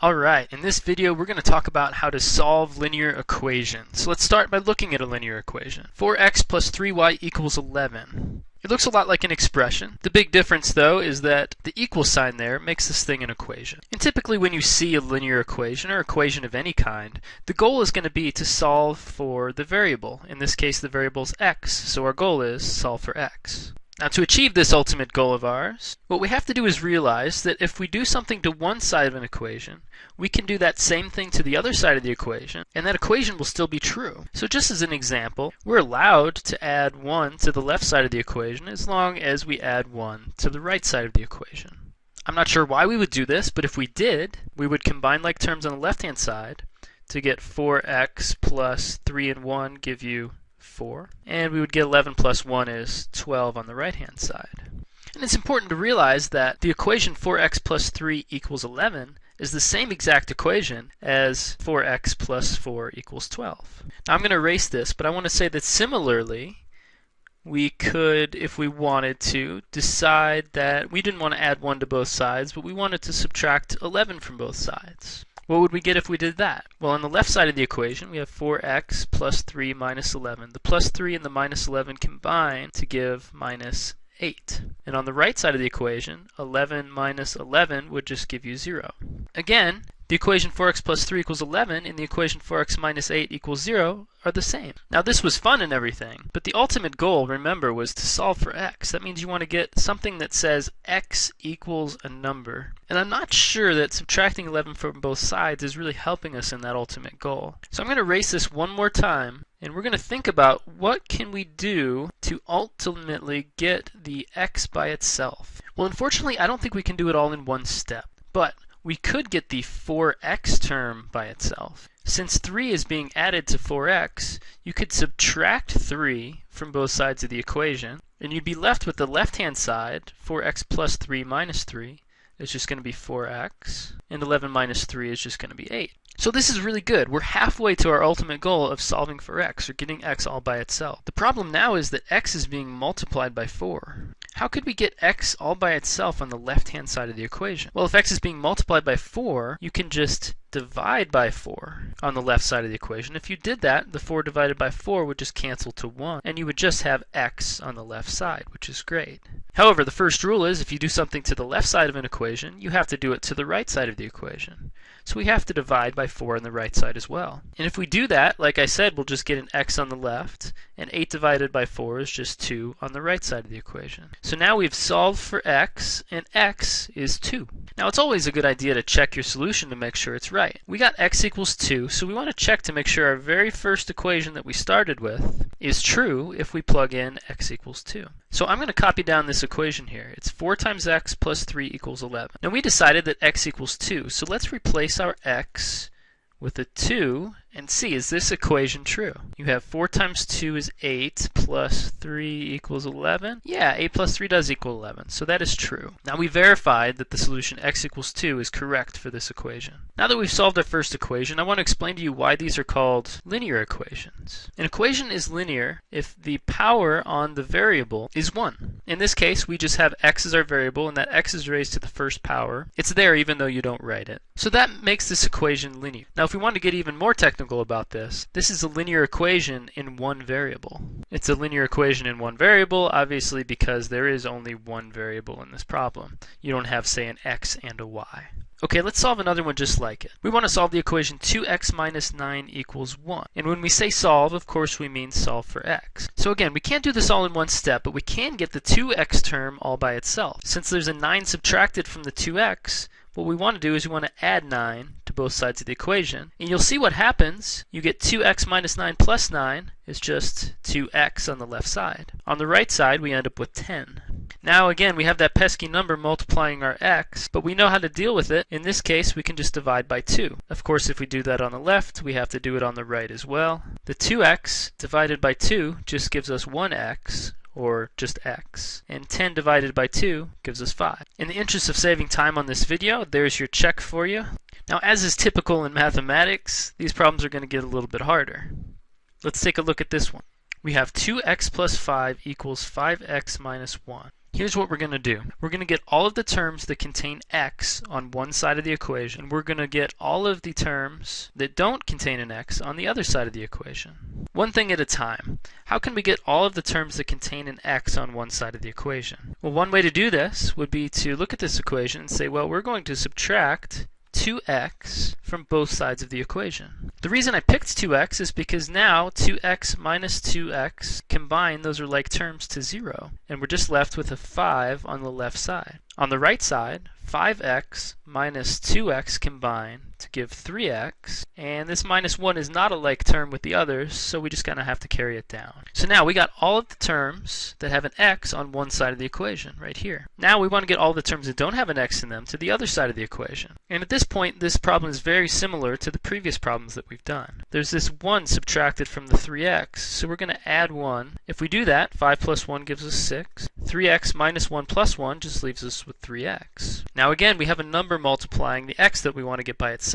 Alright, in this video we're going to talk about how to solve linear equations. So let's start by looking at a linear equation. 4x plus 3y equals 11. It looks a lot like an expression. The big difference though is that the equal sign there makes this thing an equation. And typically when you see a linear equation or equation of any kind, the goal is going to be to solve for the variable. In this case the variable is x, so our goal is solve for x. Now to achieve this ultimate goal of ours, what we have to do is realize that if we do something to one side of an equation, we can do that same thing to the other side of the equation, and that equation will still be true. So just as an example, we're allowed to add 1 to the left side of the equation as long as we add 1 to the right side of the equation. I'm not sure why we would do this, but if we did, we would combine like terms on the left-hand side to get 4x plus 3 and 1 give you 4. And we would get 11 plus 1 is 12 on the right hand side. And it's important to realize that the equation 4x plus 3 equals 11 is the same exact equation as 4x plus 4 equals 12. Now I'm going to erase this, but I want to say that similarly, we could, if we wanted to, decide that we didn't want to add 1 to both sides, but we wanted to subtract 11 from both sides. What would we get if we did that? Well, on the left side of the equation, we have 4x plus 3 minus 11. The plus 3 and the minus 11 combine to give minus 8. And on the right side of the equation, 11 minus 11 would just give you 0. Again, the equation 4x plus 3 equals 11 and the equation 4x minus 8 equals 0 are the same. Now this was fun and everything, but the ultimate goal, remember, was to solve for x. That means you want to get something that says x equals a number. And I'm not sure that subtracting 11 from both sides is really helping us in that ultimate goal. So I'm going to erase this one more time and we're going to think about what can we do to ultimately get the x by itself. Well, unfortunately, I don't think we can do it all in one step. But we could get the 4x term by itself. Since 3 is being added to 4x, you could subtract 3 from both sides of the equation, and you'd be left with the left-hand side, 4x plus 3 minus 3 is just going to be 4x, and 11 minus 3 is just going to be 8. So this is really good. We're halfway to our ultimate goal of solving for x, or getting x all by itself. The problem now is that x is being multiplied by 4. How could we get x all by itself on the left-hand side of the equation? Well, if x is being multiplied by 4, you can just divide by 4 on the left side of the equation. If you did that, the 4 divided by 4 would just cancel to 1, and you would just have x on the left side, which is great. However, the first rule is if you do something to the left side of an equation, you have to do it to the right side of the equation. So we have to divide by 4 on the right side as well. And if we do that, like I said, we'll just get an x on the left, and 8 divided by 4 is just 2 on the right side of the equation. So now we've solved for x, and x is 2. Now it's always a good idea to check your solution to make sure it's right. We got x equals 2, so we want to check to make sure our very first equation that we started with is true if we plug in x equals 2. So I'm going to copy down this equation here. It's 4 times x plus 3 equals 11. Now we decided that x equals 2, so let's replace our x with a 2 and see, is this equation true? You have 4 times 2 is 8 plus 3 equals 11. Yeah, 8 plus 3 does equal 11, so that is true. Now we verified that the solution x equals 2 is correct for this equation. Now that we've solved our first equation, I want to explain to you why these are called linear equations. An equation is linear if the power on the variable is 1. In this case, we just have x as our variable, and that x is raised to the first power. It's there even though you don't write it. So that makes this equation linear. Now if we want to get even more technical, technical about this. This is a linear equation in one variable. It's a linear equation in one variable, obviously because there is only one variable in this problem. You don't have, say, an x and a y. Okay, let's solve another one just like it. We want to solve the equation 2x minus 9 equals 1. And when we say solve, of course we mean solve for x. So again, we can't do this all in one step, but we can get the 2x term all by itself. Since there's a 9 subtracted from the 2x, what we want to do is we want to add 9 to both sides of the equation. And you'll see what happens. You get 2x minus 9 plus 9 is just 2x on the left side. On the right side, we end up with 10. Now again, we have that pesky number multiplying our x, but we know how to deal with it. In this case, we can just divide by 2. Of course, if we do that on the left, we have to do it on the right as well. The 2x divided by 2 just gives us 1x, or just x. And 10 divided by 2 gives us 5. In the interest of saving time on this video, there's your check for you. Now as is typical in mathematics, these problems are going to get a little bit harder. Let's take a look at this one. We have 2x plus 5 equals 5x minus 1. Here's what we're going to do. We're going to get all of the terms that contain x on one side of the equation. We're going to get all of the terms that don't contain an x on the other side of the equation. One thing at a time. How can we get all of the terms that contain an x on one side of the equation? Well, one way to do this would be to look at this equation and say, well, we're going to subtract 2x from both sides of the equation. The reason I picked 2x is because now 2x minus 2x combined, those are like terms to 0. And we're just left with a 5 on the left side. On the right side, 5x minus 2x combine to give 3x, and this minus 1 is not a like term with the others, so we just kind of have to carry it down. So now we got all of the terms that have an x on one side of the equation, right here. Now we want to get all the terms that don't have an x in them to the other side of the equation. And at this point, this problem is very similar to the previous problems that we've done. There's this 1 subtracted from the 3x, so we're going to add 1. If we do that, 5 plus 1 gives us 6. 3x minus 1 plus 1 just leaves us with 3x. Now again, we have a number multiplying the x that we want to get by itself.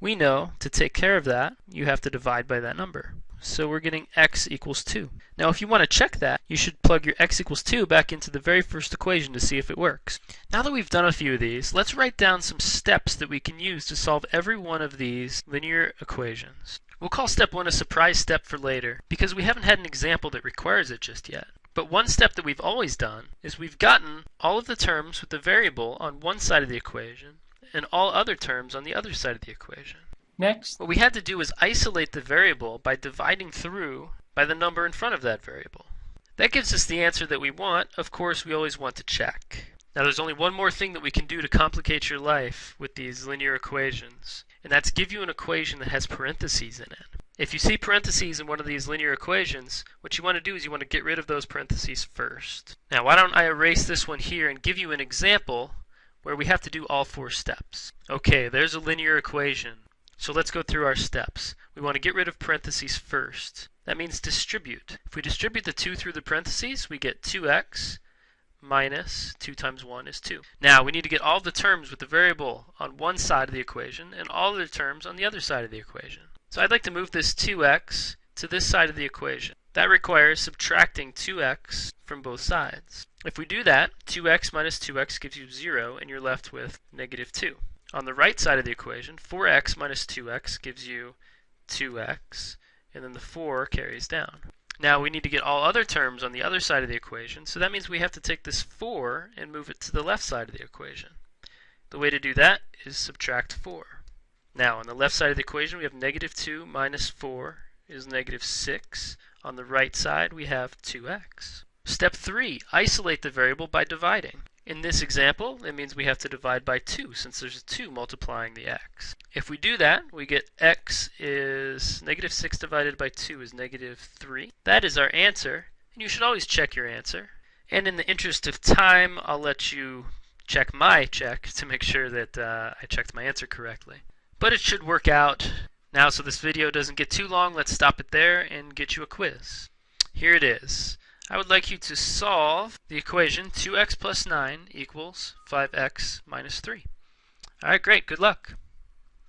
We know to take care of that, you have to divide by that number. So we're getting x equals 2. Now if you want to check that, you should plug your x equals 2 back into the very first equation to see if it works. Now that we've done a few of these, let's write down some steps that we can use to solve every one of these linear equations. We'll call step 1 a surprise step for later, because we haven't had an example that requires it just yet. But one step that we've always done is we've gotten all of the terms with the variable on one side of the equation and all other terms on the other side of the equation. Next, What we had to do was isolate the variable by dividing through by the number in front of that variable. That gives us the answer that we want. Of course, we always want to check. Now there's only one more thing that we can do to complicate your life with these linear equations, and that's give you an equation that has parentheses in it. If you see parentheses in one of these linear equations, what you want to do is you want to get rid of those parentheses first. Now why don't I erase this one here and give you an example where we have to do all four steps. Okay, there's a linear equation. So let's go through our steps. We want to get rid of parentheses first. That means distribute. If we distribute the 2 through the parentheses, we get 2x minus 2 times 1 is 2. Now we need to get all the terms with the variable on one side of the equation and all the terms on the other side of the equation. So I'd like to move this 2x to this side of the equation. That requires subtracting 2x from both sides. If we do that, 2x minus 2x gives you 0 and you're left with negative 2. On the right side of the equation, 4x minus 2x gives you 2x and then the 4 carries down. Now we need to get all other terms on the other side of the equation, so that means we have to take this 4 and move it to the left side of the equation. The way to do that is subtract 4. Now, on the left side of the equation, we have negative 2 minus 4 is negative 6. On the right side, we have 2x. Step 3, isolate the variable by dividing. In this example, it means we have to divide by 2 since there's a 2 multiplying the x. If we do that, we get x is negative 6 divided by 2 is negative 3. That is our answer, and you should always check your answer. And in the interest of time, I'll let you check my check to make sure that uh, I checked my answer correctly. But it should work out. Now, so this video doesn't get too long, let's stop it there and get you a quiz. Here it is. I would like you to solve the equation 2x plus 9 equals 5x minus 3. Alright, great. Good luck.